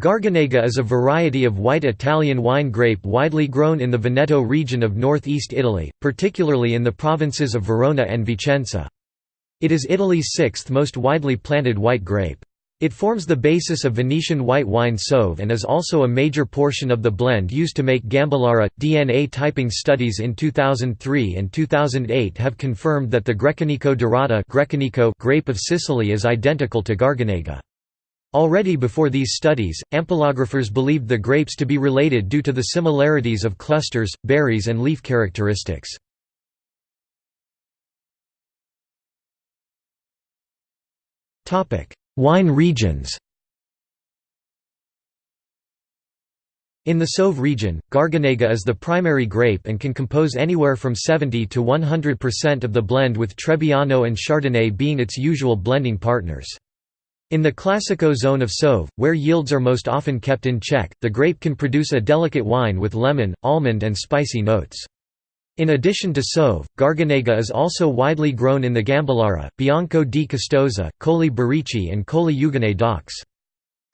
Garganega is a variety of white Italian wine grape widely grown in the Veneto region of northeast Italy, particularly in the provinces of Verona and Vicenza. It is Italy's sixth most widely planted white grape. It forms the basis of Venetian white wine Soave and is also a major portion of the blend used to make Gambellara. DNA typing studies in 2003 and 2008 have confirmed that the Grecanico dorata grape of Sicily is identical to Garganega. Already before these studies, ampelographers believed the grapes to be related due to the similarities of clusters, berries and leaf characteristics. Wine regions In the Soave region, Garganega is the primary grape and can compose anywhere from 70 to 100% of the blend with Trebbiano and Chardonnay being its usual blending partners. In the Classico zone of Soave, where yields are most often kept in check, the grape can produce a delicate wine with lemon, almond and spicy notes. In addition to Soave, Garganega is also widely grown in the Gambellara, Bianco di Custoza, Colli Berici and Colli Euganei DOCs.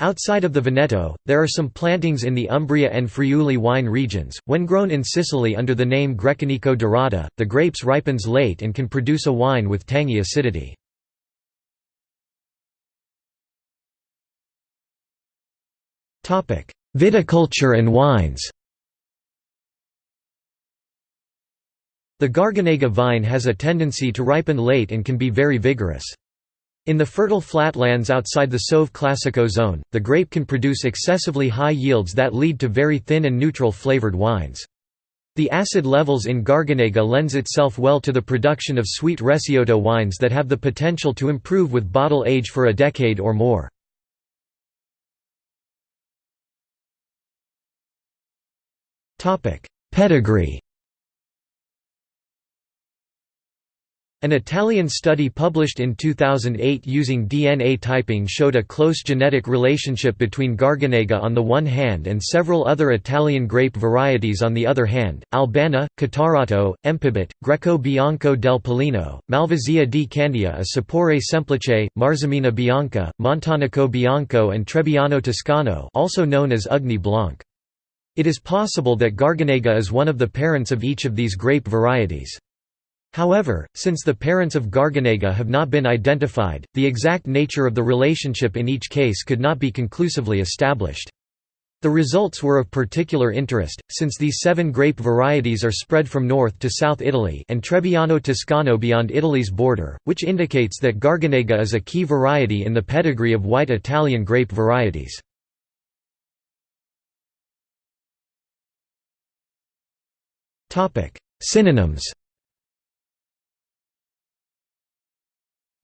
Outside of the Veneto, there are some plantings in the Umbria and Friuli wine regions. When grown in Sicily under the name Grecanico dorata, the grapes ripens late and can produce a wine with tangy acidity. Viticulture and wines The Garganega vine has a tendency to ripen late and can be very vigorous. In the fertile flatlands outside the Soave Classico zone, the grape can produce excessively high yields that lead to very thin and neutral flavored wines. The acid levels in Garganega lends itself well to the production of sweet Recioto wines that have the potential to improve with bottle age for a decade or more. Pedigree An Italian study published in 2008 using DNA typing showed a close genetic relationship between Garganega on the one hand and several other Italian grape varieties on the other hand, Albana, Catarratto, Empibotte, Greco Bianco del Pollino, Malvasia di Candia a Sapore Semplice, Marzemina Bianca, Montanico Bianco and Trebbiano Toscano also known as Ugni Blanc. It is possible that Garganega is one of the parents of each of these grape varieties. However, since the parents of Garganega have not been identified, the exact nature of the relationship in each case could not be conclusively established. The results were of particular interest, since these seven grape varieties are spread from north to south Italy and Trebbiano Toscano beyond Italy's border, which indicates that Garganega is a key variety in the pedigree of white Italian grape varieties. Synonyms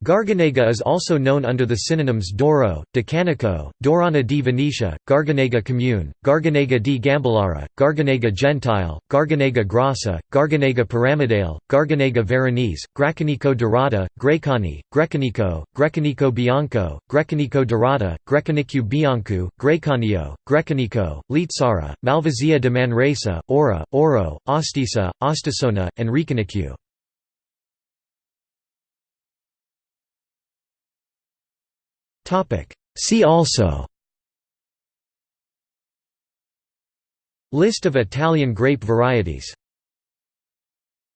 Garganega is also known under the synonyms Doro, Decanico, Dorana di Venetia, Garganega Comune, Garganega di Gambellara, Garganega Gentile, Garganega Grassa, Garganega Piramidale, Garganega Veronese, Gracanico dorata, Grecani, Grecanico, Grecanico Bianco, Grecanico dorata, Grecanicu Bianco, Grecanio, Grecanico, Litsara, Malvasia de Manresa, Ora, Oro, Ostisa, Ostisona, and Recanicu. See also. List of Italian grape varieties